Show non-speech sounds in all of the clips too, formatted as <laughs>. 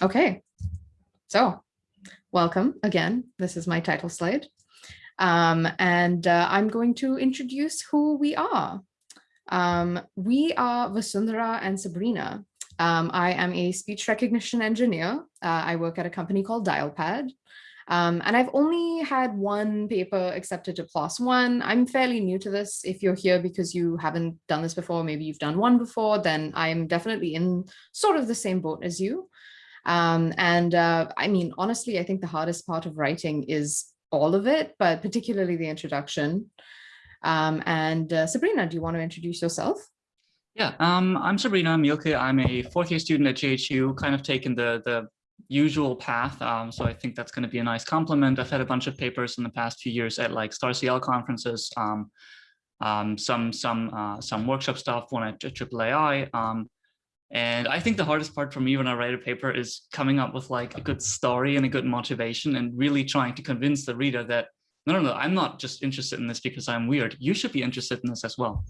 Okay, so welcome again. This is my title slide. Um, and uh, I'm going to introduce who we are. Um, we are Vasundhara and Sabrina. Um, I am a speech recognition engineer. Uh, I work at a company called Dialpad. Um, and I've only had one paper accepted to PLOS One. I'm fairly new to this. If you're here because you haven't done this before, maybe you've done one before, then I'm definitely in sort of the same boat as you. Um, and uh, I mean, honestly, I think the hardest part of writing is all of it, but particularly the introduction. Um, and uh, Sabrina, do you want to introduce yourself? Yeah, um, I'm Sabrina Mielke. I'm a fourth year student at JHU, kind of taking the, the usual path. Um, so I think that's going to be a nice complement. I've had a bunch of papers in the past few years at like StarCL conferences, um, um, some some uh, some workshop stuff, one at AAAI. Um, and I think the hardest part for me when I write a paper is coming up with like a good story and a good motivation and really trying to convince the reader that no, no, no, I'm not just interested in this because I'm weird. You should be interested in this as well.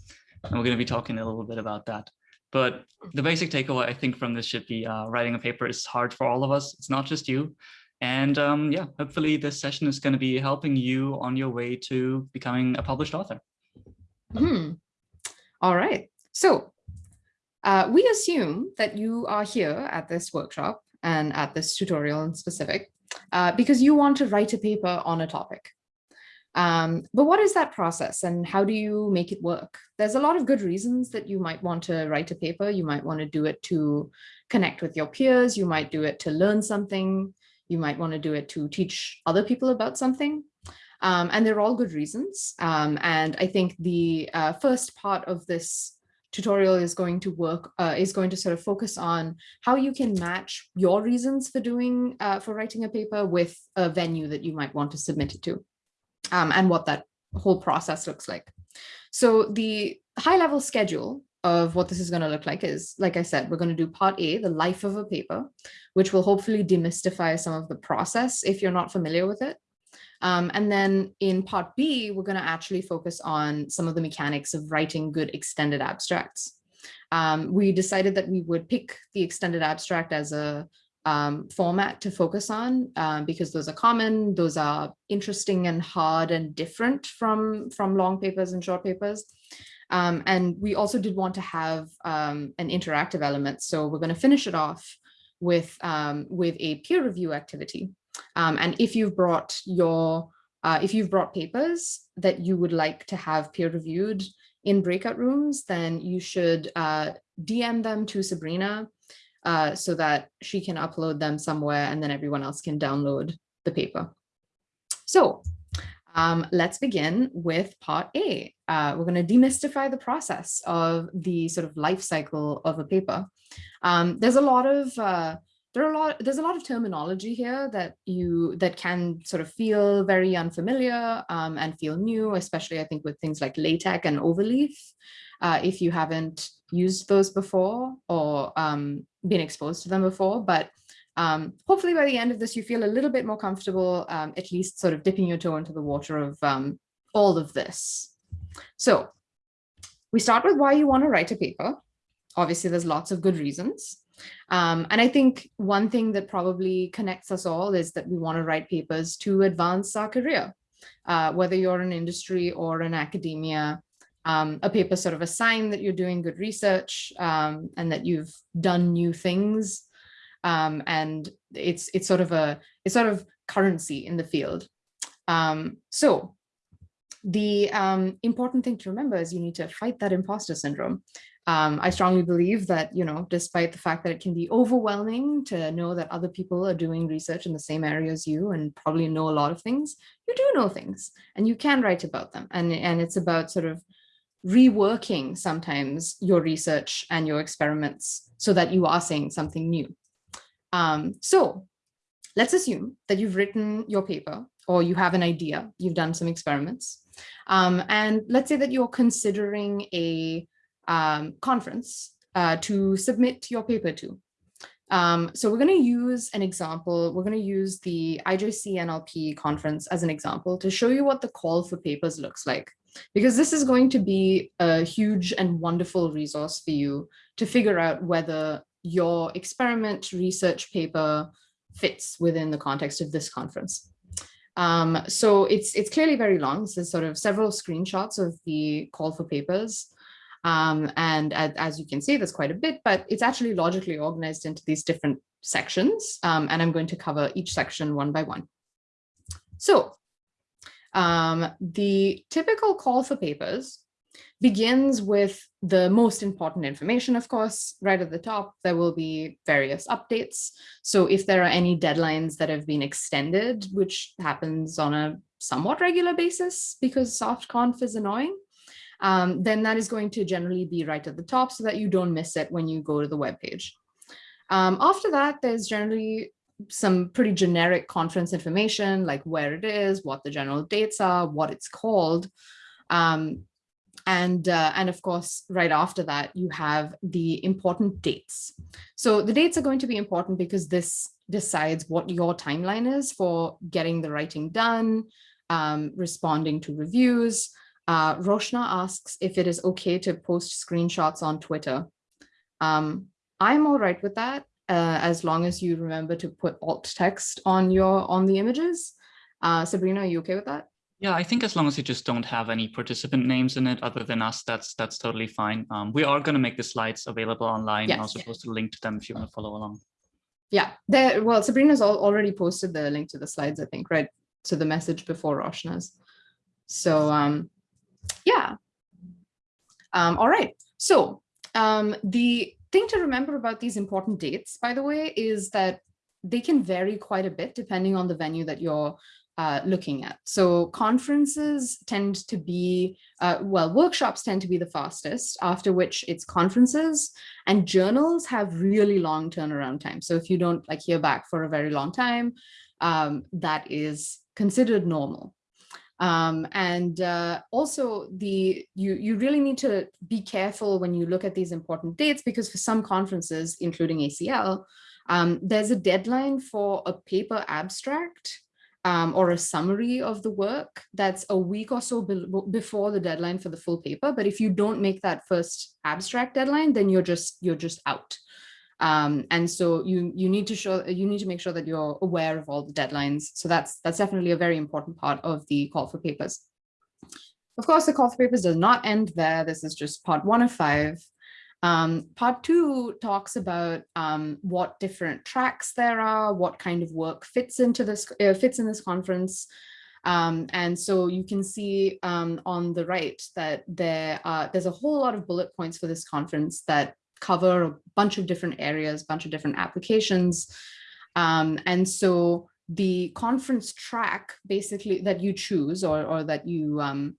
And we're going to be talking a little bit about that. But the basic takeaway I think from this should be uh, writing a paper is hard for all of us. It's not just you. And um, yeah, hopefully this session is going to be helping you on your way to becoming a published author. Hmm. All right. So uh, we assume that you are here at this workshop and at this tutorial in specific uh, because you want to write a paper on a topic. Um, but what is that process and how do you make it work? There's a lot of good reasons that you might want to write a paper. You might want to do it to connect with your peers. You might do it to learn something. You might want to do it to teach other people about something. Um, and they're all good reasons. Um, and I think the uh, first part of this tutorial is going to work, uh, is going to sort of focus on how you can match your reasons for doing, uh, for writing a paper with a venue that you might want to submit it to um, and what that whole process looks like. So the high level schedule of what this is going to look like is, like I said, we're going to do part A, the life of a paper, which will hopefully demystify some of the process if you're not familiar with it. Um, and then in part B, we're going to actually focus on some of the mechanics of writing good extended abstracts. Um, we decided that we would pick the extended abstract as a um, format to focus on um, because those are common, those are interesting and hard and different from, from long papers and short papers. Um, and we also did want to have um, an interactive element. So we're going to finish it off with, um, with a peer review activity. Um, and if you've brought your, uh, if you've brought papers that you would like to have peer reviewed in breakout rooms, then you should uh, DM them to Sabrina uh, so that she can upload them somewhere and then everyone else can download the paper. So um, let's begin with part A. Uh, we're going to demystify the process of the sort of life cycle of a paper. Um, there's a lot of uh, there are a lot there's a lot of terminology here that you that can sort of feel very unfamiliar um, and feel new, especially I think with things like LaTeX and overleaf. Uh, if you haven't used those before or um, been exposed to them before, but um, hopefully by the end of this, you feel a little bit more comfortable, um, at least sort of dipping your toe into the water of um, all of this. So we start with why you want to write a paper. Obviously, there's lots of good reasons. Um, and I think one thing that probably connects us all is that we want to write papers to advance our career, uh, whether you're in industry or in academia, um, a paper sort of a sign that you're doing good research um, and that you've done new things. Um, and it's it's sort of a it's sort of currency in the field. Um, so the um, important thing to remember is you need to fight that imposter syndrome. Um, I strongly believe that, you know, despite the fact that it can be overwhelming to know that other people are doing research in the same area as you and probably know a lot of things, you do know things and you can write about them. And, and it's about sort of reworking sometimes your research and your experiments so that you are saying something new. Um, so let's assume that you've written your paper or you have an idea, you've done some experiments. Um, and let's say that you're considering a um, conference uh, to submit your paper to. Um, so we're going to use an example. We're going to use the IJCNLP conference as an example to show you what the call for papers looks like because this is going to be a huge and wonderful resource for you to figure out whether your experiment research paper fits within the context of this conference. Um, so it's it's clearly very long. This is sort of several screenshots of the call for papers. Um, and as, as, you can see, there's quite a bit, but it's actually logically organized into these different sections. Um, and I'm going to cover each section one by one. So um, the typical call for papers begins with the most important information, of course, right at the top, there will be various updates. So if there are any deadlines that have been extended, which happens on a somewhat regular basis because SoftConf is annoying, um, then that is going to generally be right at the top so that you don't miss it when you go to the web page. Um, after that, there's generally some pretty generic conference information like where it is, what the general dates are, what it's called. Um, and, uh, and of course, right after that, you have the important dates. So the dates are going to be important because this decides what your timeline is for getting the writing done, um, responding to reviews. Uh, Roshna asks if it is okay to post screenshots on Twitter. Um, I'm all right with that, uh, as long as you remember to put alt text on your on the images. Uh, Sabrina, are you okay with that? Yeah, I think as long as you just don't have any participant names in it other than us, that's that's totally fine. Um, we are going to make the slides available online. Yes. I'll also post a link to them if you want to follow along. Yeah, there. Well, Sabrina's already posted the link to the slides, I think, right? To the message before Roshna's. So, um, yeah. Um, all right. So um, the thing to remember about these important dates, by the way, is that they can vary quite a bit depending on the venue that you're uh, looking at. So conferences tend to be, uh, well, workshops tend to be the fastest, after which it's conferences and journals have really long turnaround time. So if you don't like hear back for a very long time, um, that is considered normal. Um, and uh, also the you you really need to be careful when you look at these important dates because for some conferences, including ACL, um, there's a deadline for a paper abstract um, or a summary of the work that's a week or so be before the deadline for the full paper. But if you don't make that first abstract deadline, then you're just you're just out. Um, and so you you need to show you need to make sure that you're aware of all the deadlines. So that's that's definitely a very important part of the call for papers. Of course, the call for papers does not end there. This is just part one of five. Um, part two talks about um, what different tracks there are, what kind of work fits into this uh, fits in this conference. Um, and so you can see um, on the right that there uh, there's a whole lot of bullet points for this conference that cover a bunch of different areas, a bunch of different applications. Um, and so the conference track basically that you choose or, or that you um,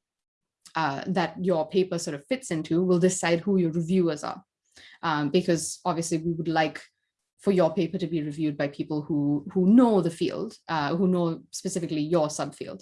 uh, that your paper sort of fits into will decide who your reviewers are. Um, because obviously we would like for your paper to be reviewed by people who, who know the field, uh, who know specifically your subfield.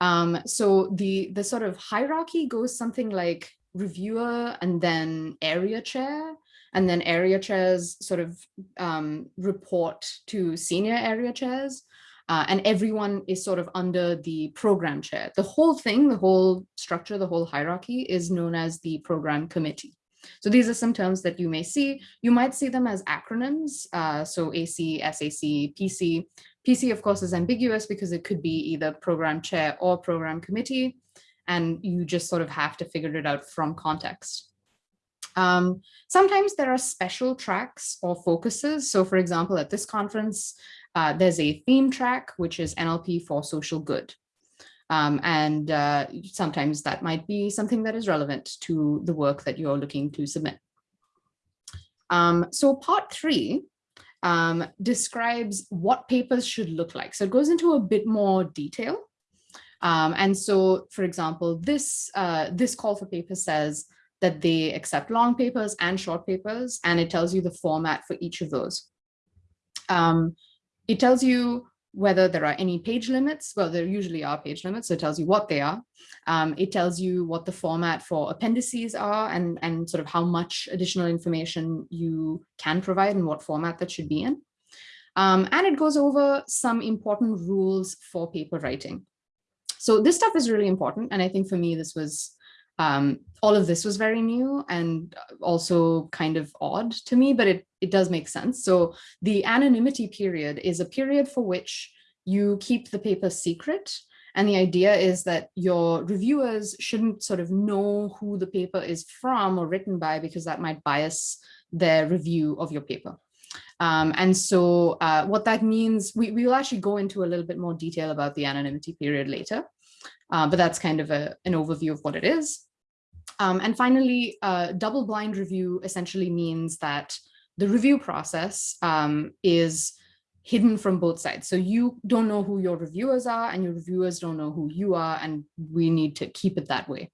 Um, so the, the sort of hierarchy goes something like reviewer and then area chair, and then area chairs sort of um, report to senior area chairs. Uh, and everyone is sort of under the program chair. The whole thing, the whole structure, the whole hierarchy is known as the program committee. So these are some terms that you may see. You might see them as acronyms. Uh, so AC, SAC, PC. PC, of course, is ambiguous because it could be either program chair or program committee. And you just sort of have to figure it out from context. Um, sometimes there are special tracks or focuses. So for example, at this conference, uh, there's a theme track, which is NLP for social good. Um, and uh, sometimes that might be something that is relevant to the work that you're looking to submit. Um, so part three um, describes what papers should look like. So it goes into a bit more detail. Um, and so, for example, this, uh, this call for paper says that they accept long papers and short papers, and it tells you the format for each of those. Um, it tells you whether there are any page limits. Well, there usually are page limits, so it tells you what they are. Um, it tells you what the format for appendices are and, and sort of how much additional information you can provide and what format that should be in. Um, and it goes over some important rules for paper writing. So this stuff is really important. And I think for me, this was um, all of this was very new and also kind of odd to me, but it, it does make sense. So the anonymity period is a period for which you keep the paper secret. And the idea is that your reviewers shouldn't sort of know who the paper is from or written by because that might bias their review of your paper. Um, and so uh, what that means, we, we will actually go into a little bit more detail about the anonymity period later, uh, but that's kind of a, an overview of what it is. Um, and finally, uh, double blind review essentially means that the review process um, is hidden from both sides. So you don't know who your reviewers are and your reviewers don't know who you are and we need to keep it that way.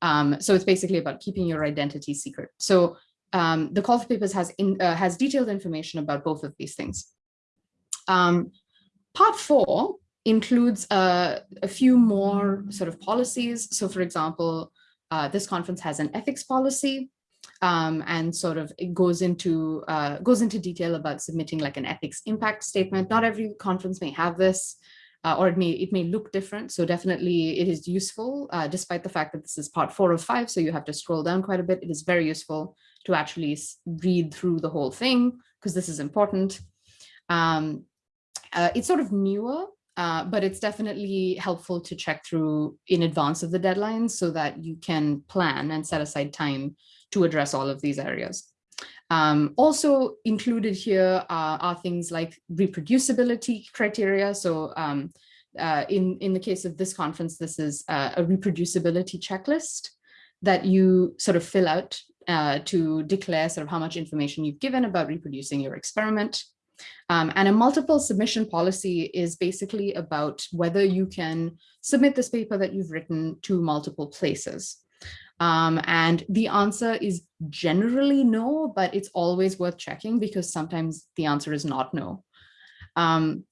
Um, so it's basically about keeping your identity secret. So um, the call for papers has, in, uh, has detailed information about both of these things. Um, part four includes uh, a few more sort of policies. So for example, uh, this conference has an ethics policy um, and sort of it goes into uh, goes into detail about submitting like an ethics impact statement. Not every conference may have this, uh, or it may it may look different. So definitely it is useful, uh, despite the fact that this is part four of five. So you have to scroll down quite a bit. It is very useful to actually read through the whole thing because this is important. Um, uh, it's sort of newer, uh, but it's definitely helpful to check through in advance of the deadline so that you can plan and set aside time to address all of these areas. Um, also included here are, are, things like reproducibility criteria. So um, uh, in, in the case of this conference, this is a reproducibility checklist that you sort of fill out uh, to declare sort of how much information you've given about reproducing your experiment. Um, and a multiple submission policy is basically about whether you can submit this paper that you've written to multiple places. Um, and the answer is generally no, but it's always worth checking because sometimes the answer is not no. Um,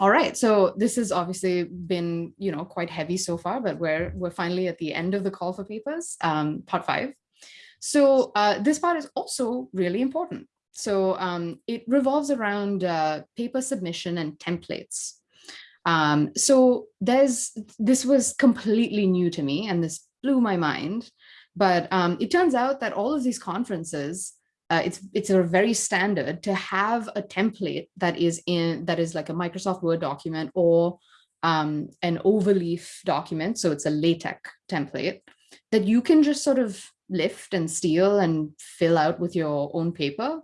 all right, so this has obviously been, you know, quite heavy so far, but we're we're finally at the end of the call for papers, um, part five. So uh, this part is also really important. So um, it revolves around uh, paper submission and templates. Um, so there's this was completely new to me and this blew my mind. But um, it turns out that all of these conferences, uh, it's it's a very standard to have a template that is in that is like a Microsoft Word document or um, an overleaf document. So it's a LaTeX template that you can just sort of lift and steal and fill out with your own paper.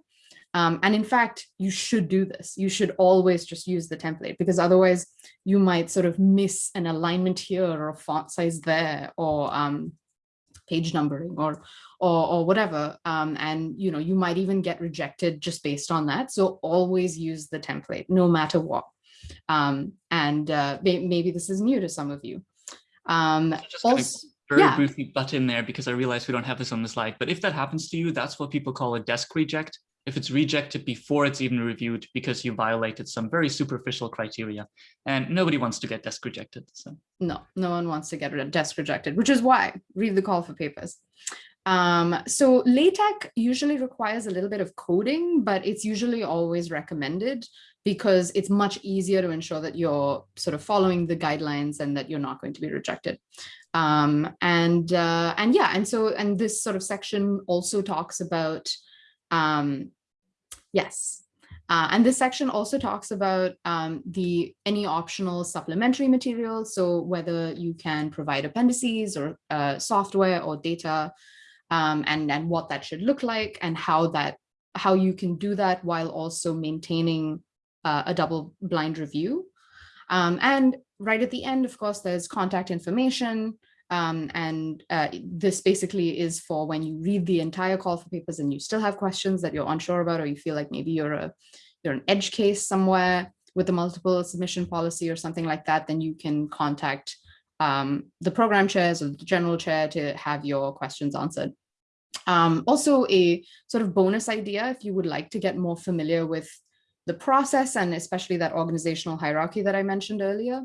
Um, and in fact, you should do this. You should always just use the template because otherwise you might sort of miss an alignment here or a font size there or um, page numbering or or, or whatever. Um, and you know, you might even get rejected just based on that. So always use the template, no matter what. Um, and uh, maybe this is new to some of you. Um, also, very yeah. briefly butt in there because I realize we don't have this on the slide, but if that happens to you, that's what people call a desk reject. If it's rejected before it's even reviewed because you violated some very superficial criteria and nobody wants to get desk rejected. So no, no one wants to get desk rejected, which is why read the call for papers. Um, so LaTeX usually requires a little bit of coding, but it's usually always recommended because it's much easier to ensure that you're sort of following the guidelines and that you're not going to be rejected. Um, and uh, and yeah, and so and this sort of section also talks about um, yes. Uh, and this section also talks about um, the any optional supplementary materials. So whether you can provide appendices or uh, software or data um, and, and what that should look like and how that how you can do that while also maintaining uh, a double blind review. Um, and right at the end, of course, there's contact information. Um, and uh, this basically is for when you read the entire call for papers and you still have questions that you're unsure about, or you feel like maybe you're a you're an edge case somewhere with a multiple submission policy or something like that, then you can contact um, the program chairs or the general chair to have your questions answered. Um, also a sort of bonus idea if you would like to get more familiar with the process and especially that organizational hierarchy that I mentioned earlier,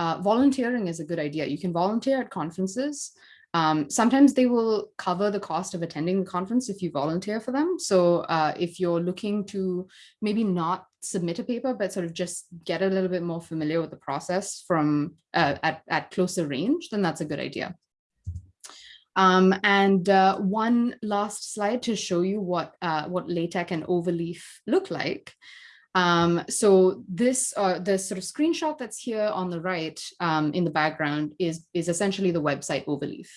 uh, volunteering is a good idea. You can volunteer at conferences. Um, sometimes they will cover the cost of attending the conference if you volunteer for them. So uh, if you're looking to maybe not submit a paper, but sort of just get a little bit more familiar with the process from uh, at, at closer range, then that's a good idea. Um, and uh, one last slide to show you what, uh, what LaTeX and Overleaf look like. Um, so this, uh, the sort of screenshot that's here on the right um, in the background is, is essentially the website Overleaf.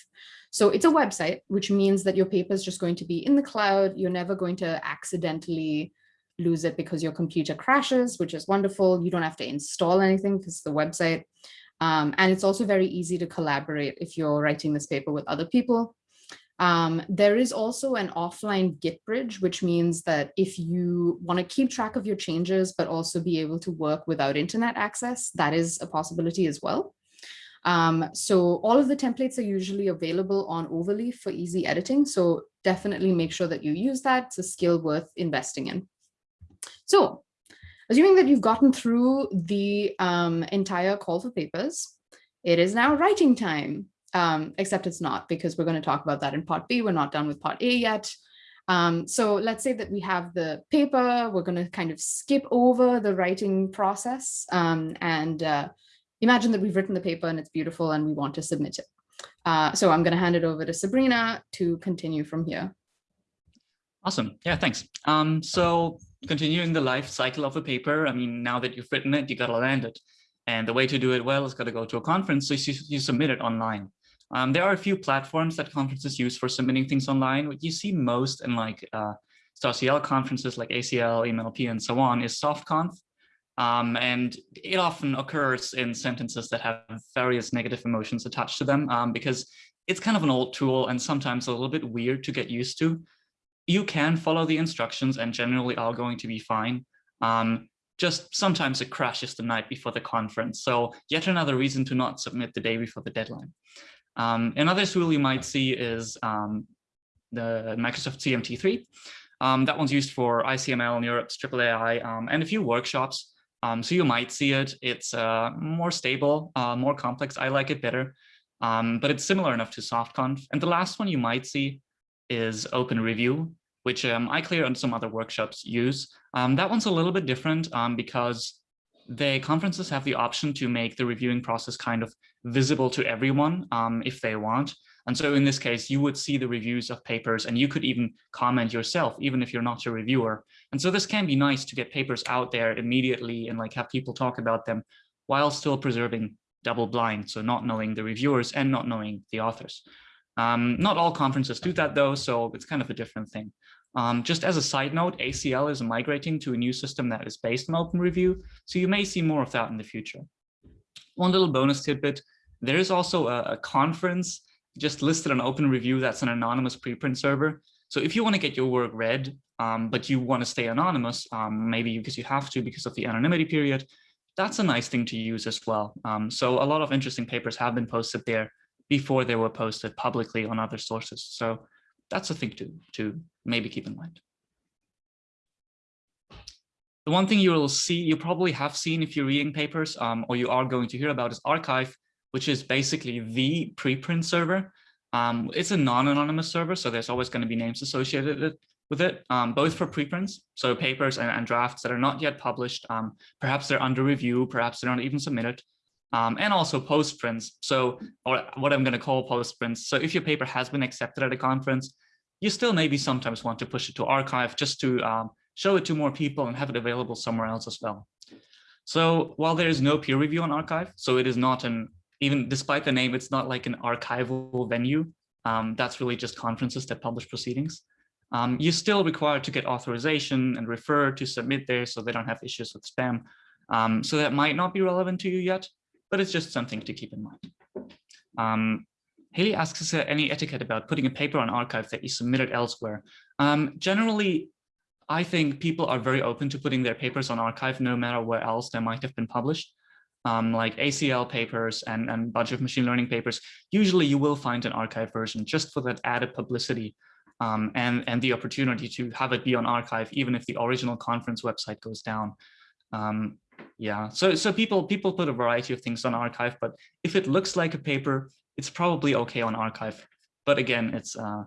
So it's a website, which means that your paper is just going to be in the cloud. You're never going to accidentally lose it because your computer crashes, which is wonderful. You don't have to install anything because the website. Um, and it's also very easy to collaborate if you're writing this paper with other people. Um, there is also an offline Git bridge, which means that if you want to keep track of your changes, but also be able to work without internet access, that is a possibility as well. Um, so all of the templates are usually available on Overleaf for easy editing. So definitely make sure that you use that. It's a skill worth investing in. So assuming that you've gotten through the um, entire call for papers, it is now writing time, um, except it's not because we're going to talk about that in part B. We're not done with part A yet. Um, so let's say that we have the paper, we're going to kind of skip over the writing process um, and uh, imagine that we've written the paper and it's beautiful and we want to submit it. Uh, so I'm going to hand it over to Sabrina to continue from here. Awesome. Yeah, thanks. Um, so continuing the life cycle of a paper, I mean, now that you've written it, you got to land it. And the way to do it well is got to go to a conference, so you, you submit it online. Um, there are a few platforms that conferences use for submitting things online. What you see most in like uh, StarCL conferences like ACL, EMNLP, and so on is SoftConf. Um, and it often occurs in sentences that have various negative emotions attached to them um, because it's kind of an old tool and sometimes a little bit weird to get used to. You can follow the instructions and generally are going to be fine. Um, just sometimes it crashes the night before the conference. So yet another reason to not submit the day before the deadline. Um, another tool you might see is um, the Microsoft CMT3. Um, that one's used for ICML, NeurIPS, AAAI, um, and a few workshops. Um, so you might see it. It's uh, more stable, uh, more complex. I like it better, um, but it's similar enough to SoftConf. And the last one you might see is Open Review, which um, ICLR and some other workshops use. That one's a little bit different because the conferences have the option to make the reviewing process kind of visible to everyone um, if they want. And so in this case, you would see the reviews of papers and you could even comment yourself, even if you're not a reviewer. And so this can be nice to get papers out there immediately and like have people talk about them while still preserving double blind. So not knowing the reviewers and not knowing the authors. Um, not all conferences do that though, so it's kind of a different thing. Um, just as a side note, ACL is migrating to a new system that is based on open review, so you may see more of that in the future. One little bonus tidbit, there is also a, a conference just listed on open review that's an anonymous preprint server. So if you want to get your work read, um, but you want to stay anonymous, um, maybe because you have to because of the anonymity period, that's a nice thing to use as well. Um, so a lot of interesting papers have been posted there before they were posted publicly on other sources. So that's a thing to, to maybe keep in mind. The one thing you will see, you probably have seen if you're reading papers um, or you are going to hear about is arXiv, which is basically the preprint server. Um, it's a non-anonymous server, so there's always going to be names associated with it, um, both for preprints, so papers and, and, drafts that are not yet published. Um, perhaps they're under review, perhaps they're not even submitted, um, and also postprints. So, or what I'm going to call postprints. So if your paper has been accepted at a conference, you still maybe sometimes want to push it to arXiv just to um, show it to more people and have it available somewhere else as well. So while there is no peer review on arXiv, so it is not an even despite the name, it's not like an archival venue. Um, that's really just conferences that publish proceedings. Um, you're still required to get authorization and refer to submit there so they don't have issues with spam. Um, so that might not be relevant to you yet, but it's just something to keep in mind. Um, Haley asks, is there any etiquette about putting a paper on arXiv that you submitted elsewhere? Um, generally, I think people are very open to putting their papers on arXiv no matter where else they might have been published um, like ACL papers and a bunch of machine learning papers, usually you will find an arXiv version just for that added publicity um, and, and the opportunity to have it be on arXiv, even if the original conference website goes down. Um, yeah, so so people people put a variety of things on arXiv, but if it looks like a paper, it's probably okay on arXiv. But again, it's uh,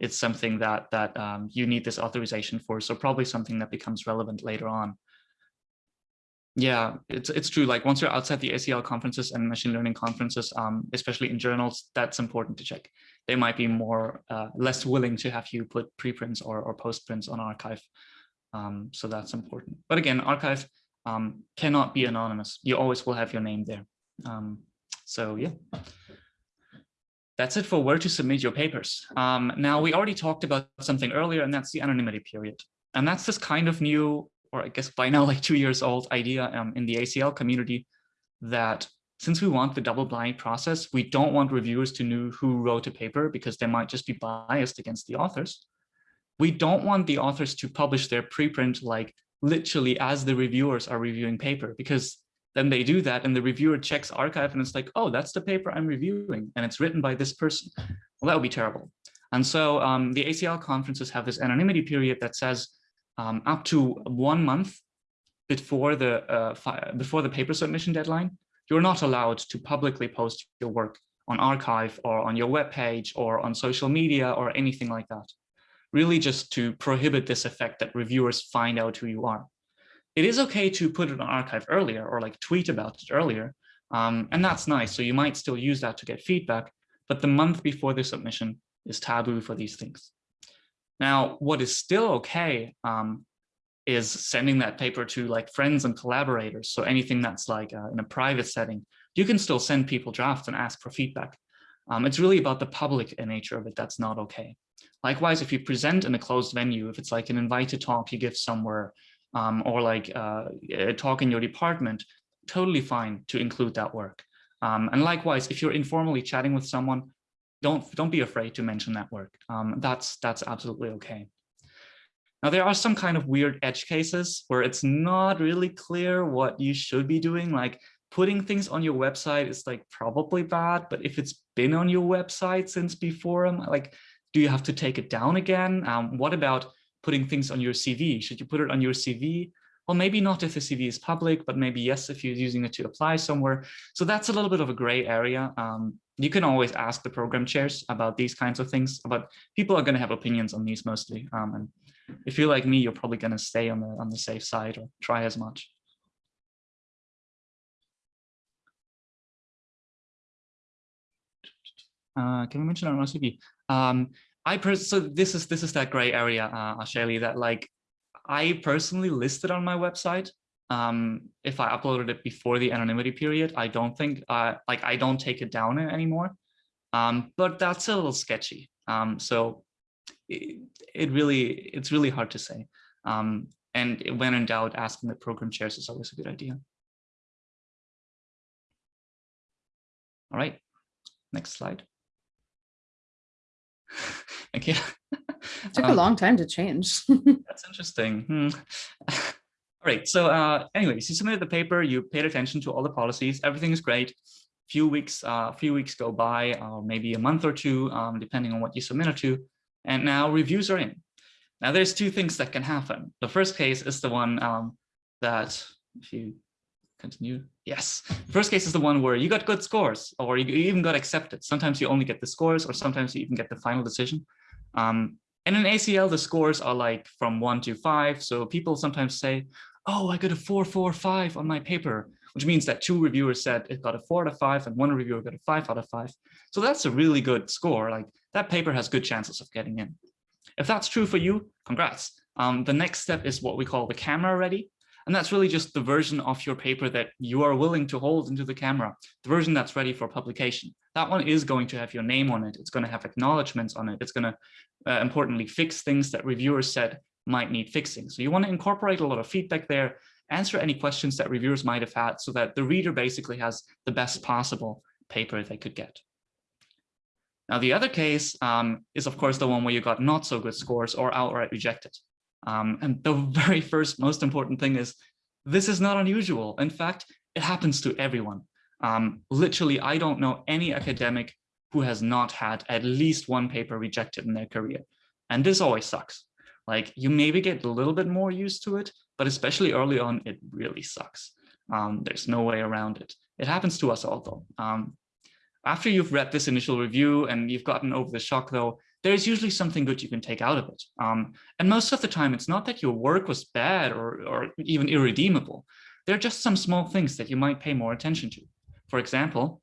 it's something that that um, you need this authorization for, so probably something that becomes relevant later on. Yeah, it's it's true. Like once you're outside the ACL conferences and machine learning conferences, um, especially in journals, that's important to check. They might be more uh, less willing to have you put preprints or or postprints on arXiv, Um, so that's important. But again, arXiv um, cannot be anonymous. You always will have your name there. Um, so yeah, that's it for where to submit your papers. Um, now we already talked about something earlier, and that's the anonymity period. And that's this kind of new or I guess by now <laughs> like two years old idea um, in the ACL community that since we want the double blind process, we don't want reviewers to know who wrote a paper because they might just be biased against the authors. We don't want the authors to publish their preprint like literally as the reviewers are reviewing paper because then they do that and the reviewer checks arXiv and it's like, oh, that's the paper I'm reviewing and it's written by this person. Well, that would be terrible. And so um, the ACL conferences have this anonymity period that says um, up to one month before the uh, before the paper submission deadline, you're not allowed to publicly post your work on arXiv or on your web page or on social media or anything like that. Really just to prohibit this effect that reviewers find out who you are. It is okay to put it on arXiv earlier or like tweet about it earlier. Um, and that's nice. So you might still use that to get feedback, but the month before the submission is taboo for these things. Now, what is still okay um, is sending that paper to like friends and collaborators. So anything that's like uh, in a private setting, you can still send people drafts and ask for feedback. Um, it's really about the public nature of it that's not okay. Likewise, if you present in a closed venue, if it's like an invited talk you give somewhere, um, or like uh, a talk in your department, totally fine to include that work. Um, and likewise, if you're informally chatting with someone, don't don't be afraid to mention that work. Um, that's that's absolutely okay. Now there are some kind of weird edge cases where it's not really clear what you should be doing. Like putting things on your website is like probably bad, but if it's been on your website since before, um, like do you have to take it down again? Um, what about putting things on your CV? Should you put it on your CV? Well, maybe not if the CV is public, but maybe yes, if you're using it to apply somewhere. So that's a little bit of a gray area. Um, you can always ask the program chairs about these kinds of things, but people are going to have opinions on these mostly. Um, and if you're like me, you're probably going to stay on the on the safe side or try as much. Uh, can we mention on our CV? Um, I so this is this is that gray area, uh, Asheli, that like I personally listed on my website. Um, if I uploaded it before the anonymity period, I don't think, uh, like I don't take it down anymore. Um, but that's a little sketchy. Um, so it, it, really, it's really hard to say. Um, and when in doubt, asking the program chairs is always a good idea. All right, next slide. <laughs> Thank you. It took um, a long time to change. <laughs> that's interesting. Hmm. <laughs> all right. So uh, anyways, you submitted the paper, you paid attention to all the policies, everything is great. Few weeks, a uh, few weeks go by, uh, maybe a month or two, um, depending on what you submitted to. And now reviews are in. Now there's two things that can happen. The first case is the one um, that, if you continue, yes. First case is the one where you got good scores or you even got accepted. Sometimes you only get the scores or sometimes you even get the final decision. Um, and in ACL, the scores are like from one to five. So people sometimes say, oh, I got a four, four, five on my paper, which means that two reviewers said it got a four out of five and one reviewer got a five out of five. So that's a really good score. Like that paper has good chances of getting in. If that's true for you, congrats. Um, the next step is what we call the camera ready. And that's really just the version of your paper that you are willing to hold into the camera, the version that's ready for publication. That one is going to have your name on it. It's going to have acknowledgements on it. It's going to, uh, importantly, fix things that reviewers said might need fixing. So you want to incorporate a lot of feedback there, answer any questions that reviewers might have had so that the reader basically has the best possible paper they could get. Now, the other case um, is, of course, the one where you got not so good scores or outright rejected. Um, and the <laughs> very first most important thing is this is not unusual. In fact, it happens to everyone. Um, literally, I don't know any academic who has not had at least one paper rejected in their career. And this always sucks. Like you maybe get a little bit more used to it, but especially early on, it really sucks. Um, there's no way around it. It happens to us all though. Um, after you've read this initial review and you've gotten over the shock though, there's usually something good you can take out of it. Um, and most of the time, it's not that your work was bad or, or even irredeemable. there are just some small things that you might pay more attention to. For example,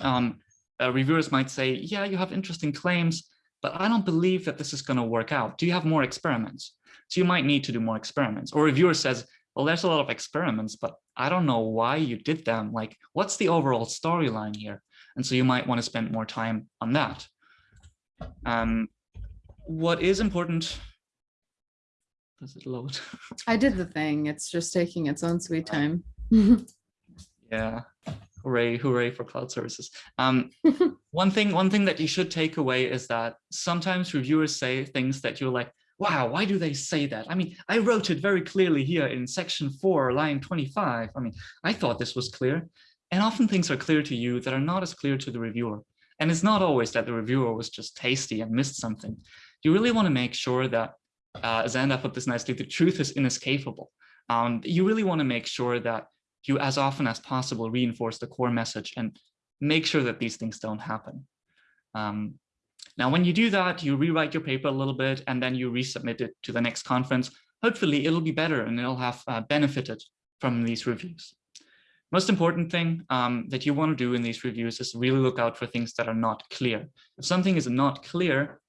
um, uh, reviewers might say, yeah, you have interesting claims, but I don't believe that this is going to work out. Do you have more experiments? So you might need to do more experiments. Or a reviewer says, well, there's a lot of experiments, but I don't know why you did them. Like, what's the overall storyline here? And so you might want to spend more time on that. Um, what is important, does it load? I did the thing. It's just taking its own sweet time. <laughs> yeah, hooray, hooray for cloud services. Um, <laughs> one thing, one thing that you should take away is that sometimes reviewers say things that you're like, wow, why do they say that? I mean, I wrote it very clearly here in section four, line 25. I mean, I thought this was clear. And often things are clear to you that are not as clear to the reviewer. And it's not always that the reviewer was just tasty and missed something. You really want to make sure that, uh, Xander put this nicely, the truth is inescapable. Um, you really want to make sure that you, as often as possible, reinforce the core message and make sure that these things don't happen. Um, now, when you do that, you rewrite your paper a little bit and then you resubmit it to the next conference. Hopefully it'll be better and it'll have uh, benefited from these reviews. Most important thing um, that you want to do in these reviews is really look out for things that are not clear. If something is not clear,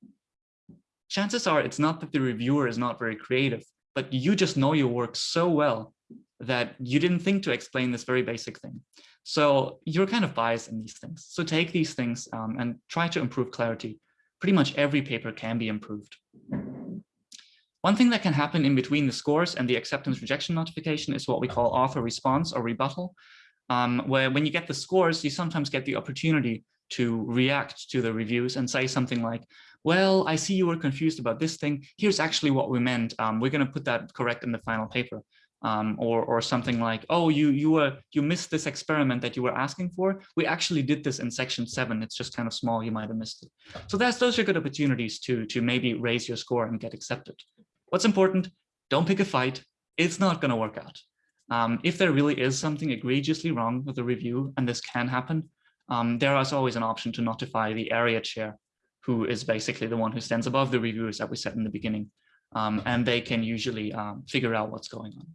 chances are it's not that the reviewer is not very creative, but you just know your work so well that you didn't think to explain this very basic thing. So you're kind of biased in these things. So take these things um, and try to improve clarity pretty much every paper can be improved. One thing that can happen in between the scores and the acceptance rejection notification is what we call author response or rebuttal, um, where when you get the scores, you sometimes get the opportunity to react to the reviews and say something like, well, I see you were confused about this thing. Here's actually what we meant. Um, we're going to put that correct in the final paper um, or or something like, oh, you you were you missed this experiment that you were asking for. We actually did this in section seven. It's just kind of small. You might have missed it. So that's those are good opportunities to to maybe raise your score and get accepted. What's important? Don't pick a fight. It's not going to work out. Um, if there really is something egregiously wrong with the review, and this can happen, um, there is always an option to notify the area chair, who is basically the one who stands above the reviewers that we said in the beginning. Um, and they can usually um, figure out what's going on.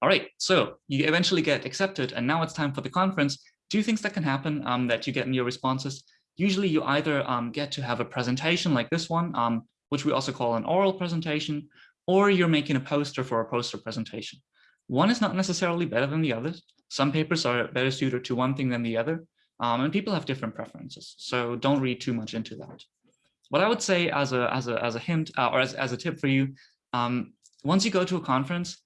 All right, so you eventually get accepted and now it's time for the conference. Two things that can happen um, that you get in your responses. Usually you either um, get to have a presentation like this one, um, which we also call an oral presentation, or you're making a poster for a poster presentation. One is not necessarily better than the other. Some papers are better suited to one thing than the other, um, and people have different preferences. So don't read too much into that. What I would say as a, as a, as a hint uh, or as, as a tip for you, um, once you go to a conference,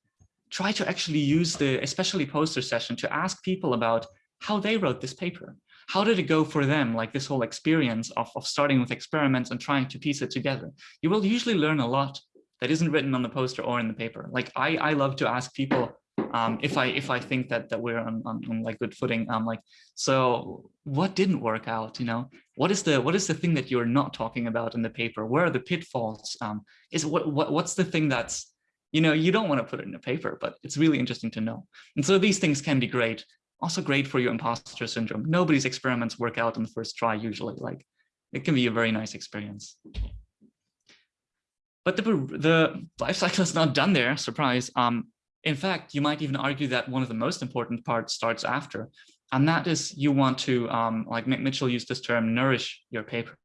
try to actually use the especially poster session to ask people about how they wrote this paper. How did it go for them, like this whole experience of, of starting with experiments and trying to piece it together? You will usually learn a lot that isn't written on the poster or in the paper. Like I, I love to ask people um, if I if I think that that we're on, on, on like good footing. I'm like, so what didn't work out? You know, what is the what is the thing that you're not talking about in the paper? Where are the pitfalls? Um, is what what what's the thing that's you know, you don't want to put it in a paper, but it's really interesting to know. And so these things can be great. Also great for your imposter syndrome. Nobody's experiments work out on the first try usually. Like it can be a very nice experience. But the, the life cycle is not done there, surprise. Um, in fact, you might even argue that one of the most important parts starts after. And that is you want to, um, like Mitchell used this term, nourish your paper.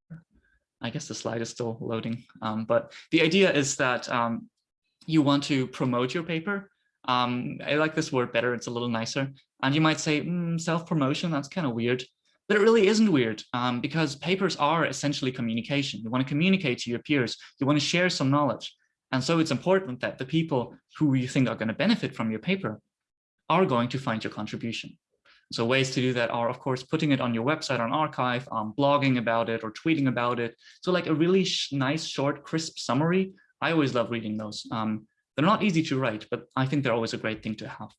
I guess the slide is still loading. Um, but the idea is that um, you want to promote your paper. Um, I like this word better, it's a little nicer. And you might say, mm, self-promotion, that's kind of weird. But it really isn't weird um, because papers are essentially communication. You want to communicate to your peers. You want to share some knowledge. And so it's important that the people who you think are going to benefit from your paper are going to find your contribution. So ways to do that are, of course, putting it on your website on arXiv, um, blogging about it or tweeting about it. So like a really sh nice, short, crisp summary I always love reading those. Um, they're not easy to write, but I think they're always a great thing to have.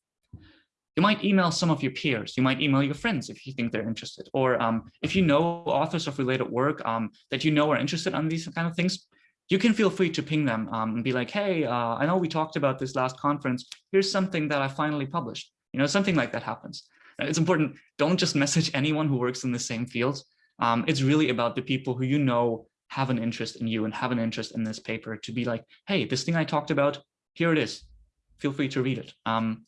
You might email some of your peers. You might email your friends if you think they're interested. Or um, if you know authors of related work um, that you know are interested in these kind of things, you can feel free to ping them um, and be like, hey, uh, I know we talked about this last conference. Here's something that I finally published. You know, something like that happens. It's important. Don't just message anyone who works in the same field. Um, it's really about the people who you know have an interest in you and have an interest in this paper to be like, hey, this thing I talked about, here it is. feel free to read it. Um,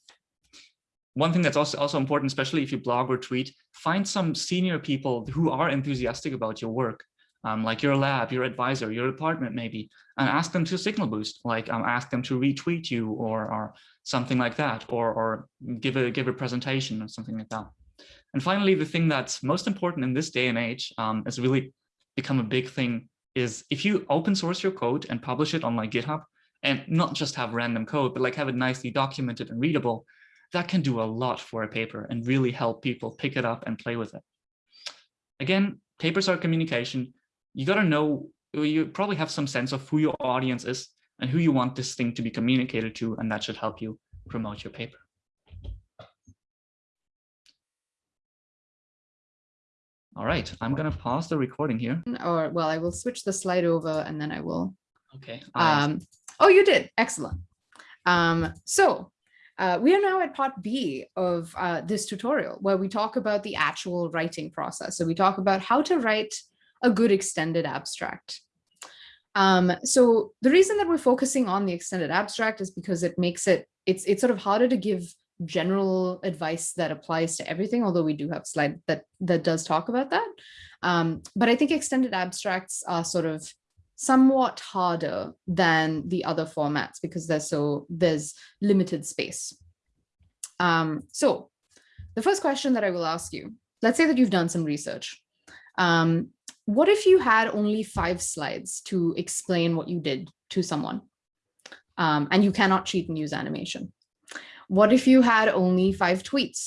one thing that's also, also important, especially if you blog or tweet, find some senior people who are enthusiastic about your work, um, like your lab, your advisor, your department maybe, and ask them to signal boost, like um, ask them to retweet you or, or something like that, or, or give, a, give a presentation or something like that. And finally, the thing that's most important in this day and age um, has really become a big thing is if you open source your code and publish it on like GitHub, and not just have random code, but like have it nicely documented and readable, that can do a lot for a paper and really help people pick it up and play with it. Again, papers are communication. You got to know, you probably have some sense of who your audience is and who you want this thing to be communicated to, and that should help you promote your paper. All right, I'm going to pause the recording here. Or, well, I will switch the slide over and then I will. Okay. Um, oh, you did. Excellent. Um, so uh, we are now at part B of uh, this tutorial where we talk about the actual writing process. So we talk about how to write a good extended abstract. Um, so the reason that we're focusing on the extended abstract is because it makes it, it's, it's sort of harder to give general advice that applies to everything, although we do have slide that, that does talk about that. Um, but I think extended abstracts are sort of somewhat harder than the other formats because there's so there's limited space. Um, so the first question that I will ask you, let's say that you've done some research. Um, what if you had only five slides to explain what you did to someone um, and you cannot cheat and use animation? What if you had only five tweets?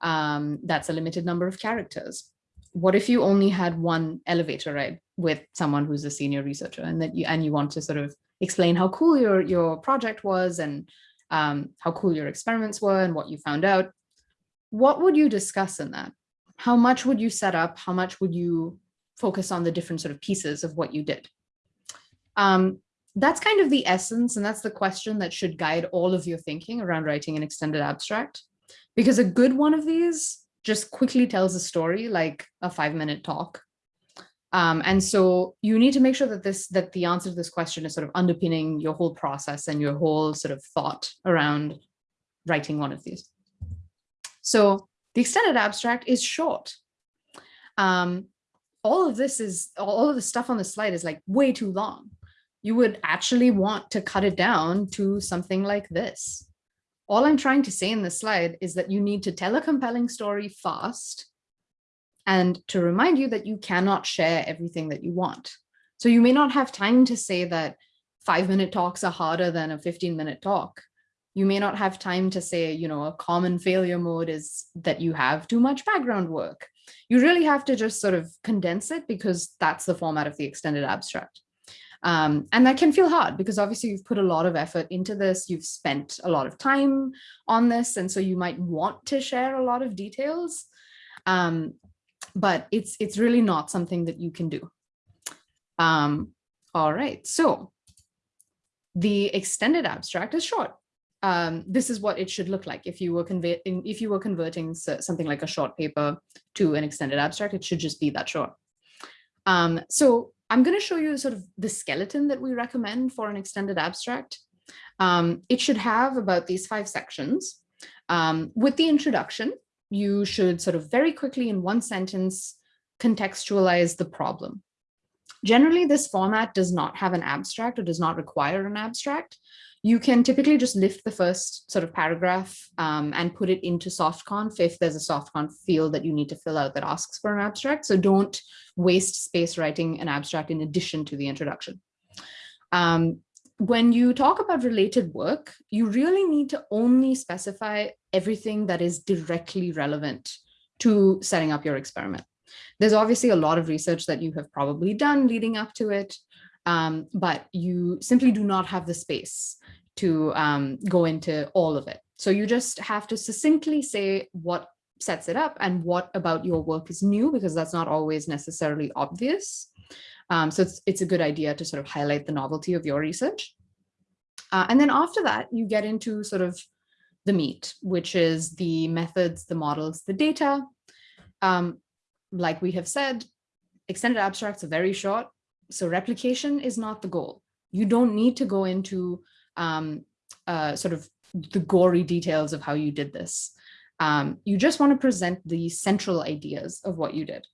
Um, that's a limited number of characters. What if you only had one elevator ride? with someone who's a senior researcher and that you and you want to sort of explain how cool your your project was and um, how cool your experiments were and what you found out, what would you discuss in that? How much would you set up? How much would you focus on the different sort of pieces of what you did? Um, that's kind of the essence and that's the question that should guide all of your thinking around writing an extended abstract. Because a good one of these just quickly tells a story like a five minute talk um, and so you need to make sure that this that the answer to this question is sort of underpinning your whole process and your whole sort of thought around writing one of these. So the extended abstract is short. Um, all of this is all of the stuff on the slide is like way too long. You would actually want to cut it down to something like this. All I'm trying to say in this slide is that you need to tell a compelling story fast and to remind you that you cannot share everything that you want. So you may not have time to say that five minute talks are harder than a 15 minute talk. You may not have time to say, you know, a common failure mode is that you have too much background work. You really have to just sort of condense it because that's the format of the extended abstract. Um, and that can feel hard because obviously you've put a lot of effort into this, you've spent a lot of time on this, and so you might want to share a lot of details. Um, but it's it's really not something that you can do. Um, all right, so the extended abstract is short. Um, this is what it should look like if you were converting if you were converting something like a short paper to an extended abstract, it should just be that short. Um, so I'm going to show you sort of the skeleton that we recommend for an extended abstract. Um, it should have about these five sections. Um, with the introduction, you should sort of very quickly in one sentence contextualize the problem. Generally, this format does not have an abstract or does not require an abstract. You can typically just lift the first sort of paragraph um, and put it into SoftConf if there's a SoftConf field that you need to fill out that asks for an abstract. So don't waste space writing an abstract in addition to the introduction. Um, when you talk about related work, you really need to only specify everything that is directly relevant to setting up your experiment. There's obviously a lot of research that you have probably done leading up to it, um, but you simply do not have the space to um, go into all of it. So you just have to succinctly say what sets it up and what about your work is new, because that's not always necessarily obvious. Um, so it's, it's a good idea to sort of highlight the novelty of your research. Uh, and then after that, you get into sort of the meat, which is the methods, the models, the data. Um, like we have said, extended abstracts are very short. So replication is not the goal. You don't need to go into um, uh, sort of the gory details of how you did this. Um, you just want to present the central ideas of what you did.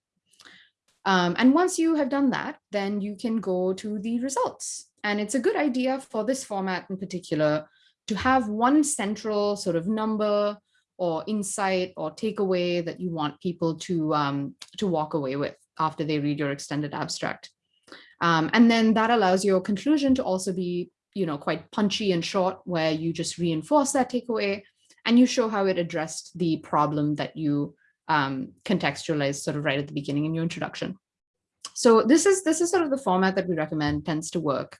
Um, and once you have done that, then you can go to the results. And it's a good idea for this format in particular to have one central sort of number or insight or takeaway that you want people to, um, to walk away with after they read your extended abstract. Um, and then that allows your conclusion to also be, you know, quite punchy and short, where you just reinforce that takeaway and you show how it addressed the problem that you um, contextualized sort of right at the beginning in your introduction. So this is this is sort of the format that we recommend tends to work.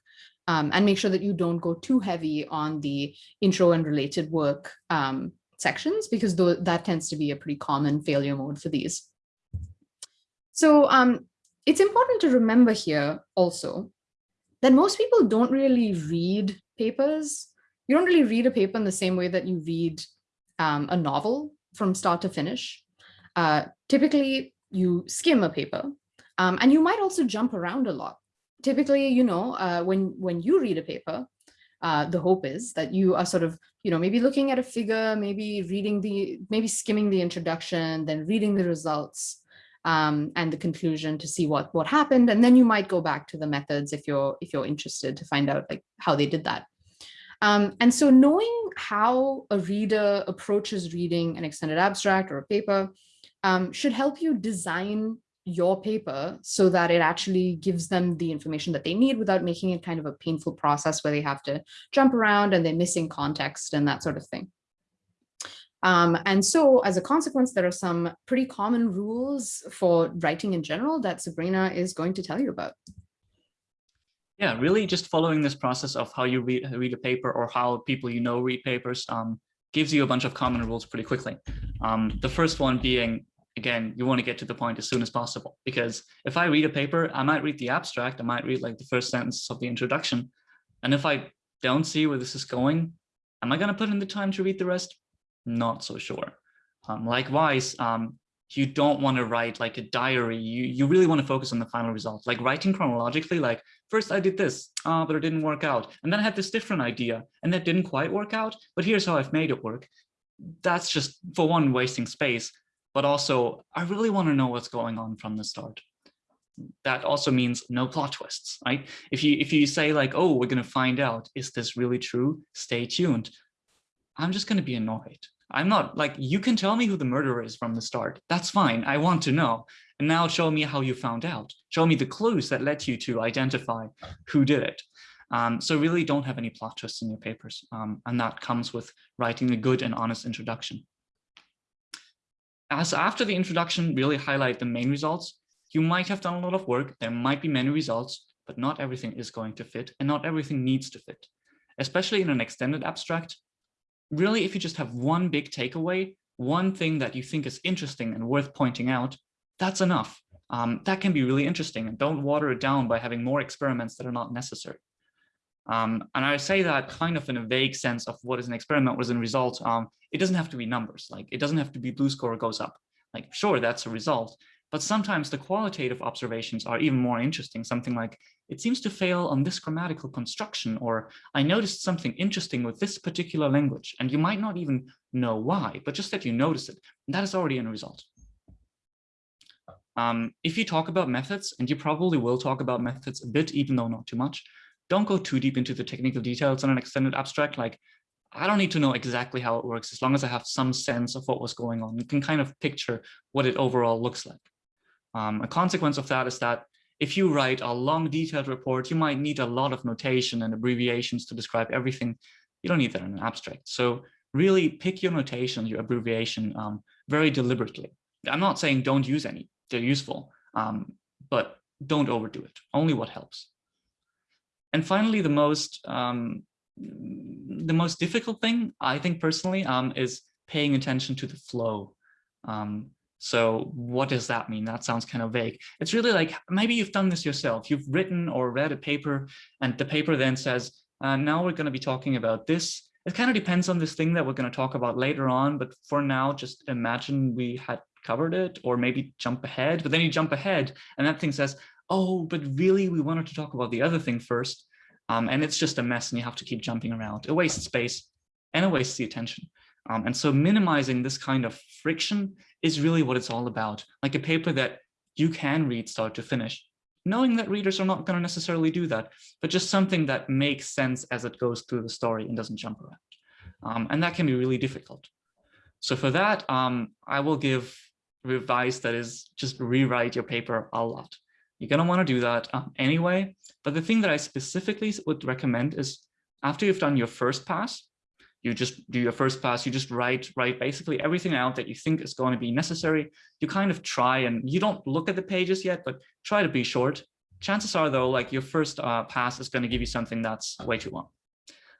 Um, and make sure that you don't go too heavy on the intro and related work um, sections because th that tends to be a pretty common failure mode for these. So um, it's important to remember here also that most people don't really read papers. You don't really read a paper in the same way that you read um, a novel from start to finish. Uh, typically, you skim a paper um, and you might also jump around a lot. Typically, you know, uh, when, when you read a paper, uh, the hope is that you are sort of, you know, maybe looking at a figure, maybe reading the, maybe skimming the introduction, then reading the results um, and the conclusion to see what, what happened. And then you might go back to the methods if you're, if you're interested to find out like how they did that. Um, and so knowing how a reader approaches reading an extended abstract or a paper um, should help you design your paper so that it actually gives them the information that they need without making it kind of a painful process where they have to jump around and they're missing context and that sort of thing. Um, and so as a consequence, there are some pretty common rules for writing in general that Sabrina is going to tell you about. Yeah, really just following this process of how you read, read a paper or how people you know read papers um, gives you a bunch of common rules pretty quickly. Um, the first one being again, you want to get to the point as soon as possible. Because if I read a paper, I might read the abstract, I might read like the first sentence of the introduction. And if I don't see where this is going, am I going to put in the time to read the rest? Not so sure. Um, likewise, um, you don't want to write like a diary. You, you really want to focus on the final result. Like writing chronologically, like first I did this, uh, but it didn't work out. And then I had this different idea and that didn't quite work out, but here's how I've made it work. That's just for one wasting space but also I really want to know what's going on from the start. That also means no plot twists, right? If you if you say like, oh, we're going to find out, is this really true? Stay tuned. I'm just going to be annoyed. I'm not like, you can tell me who the murderer is from the start. That's fine. I want to know. And now show me how you found out. Show me the clues that led you to identify who did it. Um, so really don't have any plot twists in your papers. Um, and that comes with writing a good and honest introduction as after the introduction really highlight the main results, you might have done a lot of work, there might be many results, but not everything is going to fit and not everything needs to fit. Especially in an extended abstract, really if you just have one big takeaway, one thing that you think is interesting and worth pointing out, that's enough. Um, that can be really interesting and don't water it down by having more experiments that are not necessary. Um, and I say that kind of in a vague sense of what is an experiment, what is a result. Um, it doesn't have to be numbers, like it doesn't have to be BLEU score goes up. Like, sure, that's a result. But sometimes the qualitative observations are even more interesting. Something like, it seems to fail on this grammatical construction, or I noticed something interesting with this particular language. And you might not even know why, but just that you notice it, that is already a result. Um, if you talk about methods, and you probably will talk about methods a bit, even though not too much, don't go too deep into the technical details on an extended abstract. Like, I don't need to know exactly how it works as long as I have some sense of what was going on. You can kind of picture what it overall looks like. Um, a consequence of that is that if you write a long detailed report, you might need a lot of notation and abbreviations to describe everything. You don't need that in an abstract. So really pick your notation, your abbreviation um, very deliberately. I'm not saying don't use any, they're useful, um, but don't overdo it, only what helps. And finally, the most um, the most difficult thing, I think personally, um, is paying attention to the flow. Um, so what does that mean? That sounds kind of vague. It's really like, maybe you've done this yourself. You've written or read a paper and the paper then says, uh, now we're going to be talking about this. It kind of depends on this thing that we're going to talk about later on. But for now, just imagine we had covered it or maybe jump ahead. But then you jump ahead and that thing says, oh, but really we wanted to talk about the other thing first. Um, and it's just a mess and you have to keep jumping around. It wastes space and it wastes the attention. Um, and so minimizing this kind of friction is really what it's all about. Like a paper that you can read start to finish, knowing that readers are not going to necessarily do that, but just something that makes sense as it goes through the story and doesn't jump around. Um, and that can be really difficult. So for that, um, I will give advice that is just rewrite your paper a lot. You're going to want to do that um, anyway. But the thing that I specifically would recommend is after you've done your first pass, you just do your first pass, you just write, write basically everything out that you think is going to be necessary. You kind of try and you don't look at the pages yet, but try to be short. Chances are though, like your first uh, pass is going to give you something that's way too long.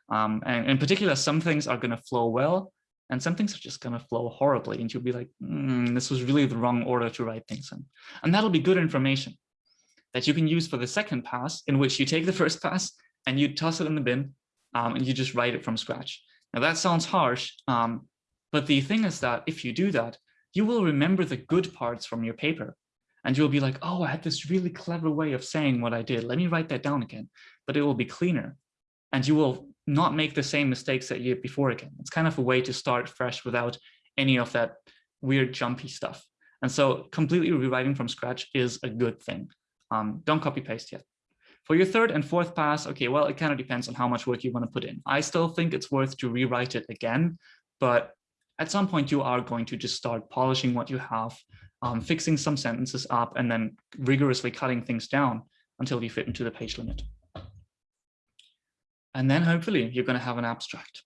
Um, and in particular, some things are going to flow well and some things are just going to flow horribly. And you'll be like, mm, this was really the wrong order to write things in. And that'll be good information that you can use for the second pass in which you take the first pass and you toss it in the bin um, and you just write it from scratch. Now that sounds harsh, um, but the thing is that if you do that, you will remember the good parts from your paper and you'll be like, oh, I had this really clever way of saying what I did. Let me write that down again, but it will be cleaner and you will not make the same mistakes that you did before again. It's kind of a way to start fresh without any of that weird jumpy stuff. And so completely rewriting from scratch is a good thing. Um, don't copy paste yet. For your third and fourth pass, okay, well, it kind of depends on how much work you want to put in. I still think it's worth to rewrite it again, but at some point you are going to just start polishing what you have, um, fixing some sentences up, and then rigorously cutting things down until you fit into the page limit. And then hopefully you're going to have an abstract.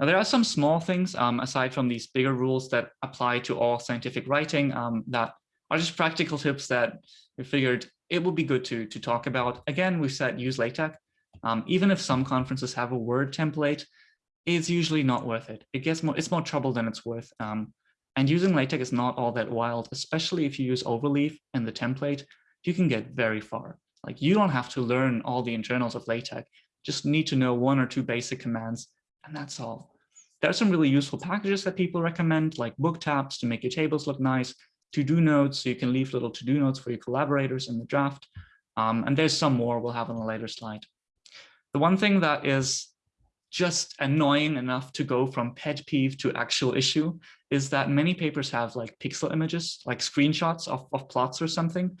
Now, there are some small things um, aside from these bigger rules that apply to all scientific writing um, that are just practical tips that we figured it would be good to, to talk about. Again, we said use LaTeX. Um, even if some conferences have a word template, it's usually not worth it. It gets more, it's more trouble than it's worth. Um, and using LaTeX is not all that wild, especially if you use Overleaf and the template, you can get very far. Like you don't have to learn all the internals of LaTeX, just need to know one or two basic commands, and that's all. There are some really useful packages that people recommend, like booktabs to make your tables look nice, to-do notes, so you can leave little to-do notes for your collaborators in the draft. Um, and there's some more we'll have on a later slide. The one thing that is just annoying enough to go from pet peeve to actual issue is that many papers have like pixel images, like screenshots of, of plots or something.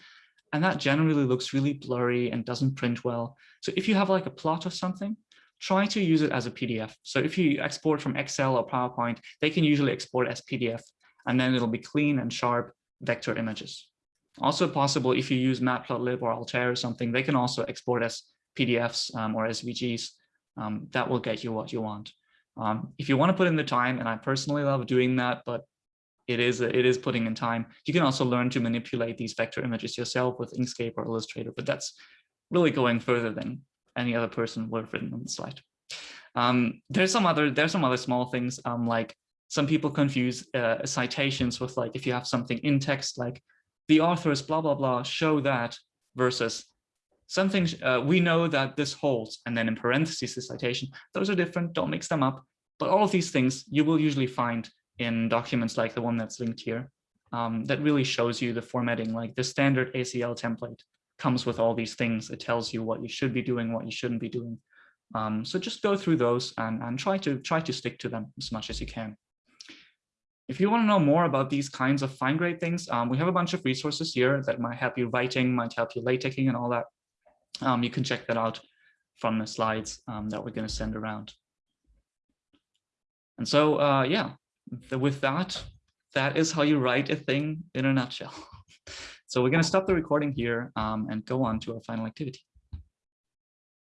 And that generally looks really blurry and doesn't print well. So if you have like a plot of something, try to use it as a PDF. So if you export from Excel or PowerPoint, they can usually export as PDF and then it'll be clean and sharp vector images. Also possible if you use Matplotlib or Altair or something, they can also export as PDFs um, or SVGs. Um, that will get you what you want. Um, if you want to put in the time, and I personally love doing that, but it is it is putting in time. You can also learn to manipulate these vector images yourself with Inkscape or Illustrator, but that's really going further than any other person would have written on the slide. Um, there's some other there's some other small things um, like some people confuse uh, citations with like, if you have something in text, like the authors, blah, blah, blah, show that versus something uh, we know that this holds, and then in parentheses, the citation, those are different, don't mix them up. But all of these things you will usually find in documents like the one that's linked here um, that really shows you the formatting, like the standard ACL template comes with all these things. It tells you what you should be doing, what you shouldn't be doing. Um, so just go through those and, and try to try to stick to them as much as you can. If you want to know more about these kinds of fine grade things, um, we have a bunch of resources here that might help you writing, might help you latexing and all that. Um, you can check that out from the slides um, that we're going to send around. And so, uh, yeah, the, with that, that is how you write a thing in a nutshell. <laughs> so we're going to stop the recording here um, and go on to our final activity.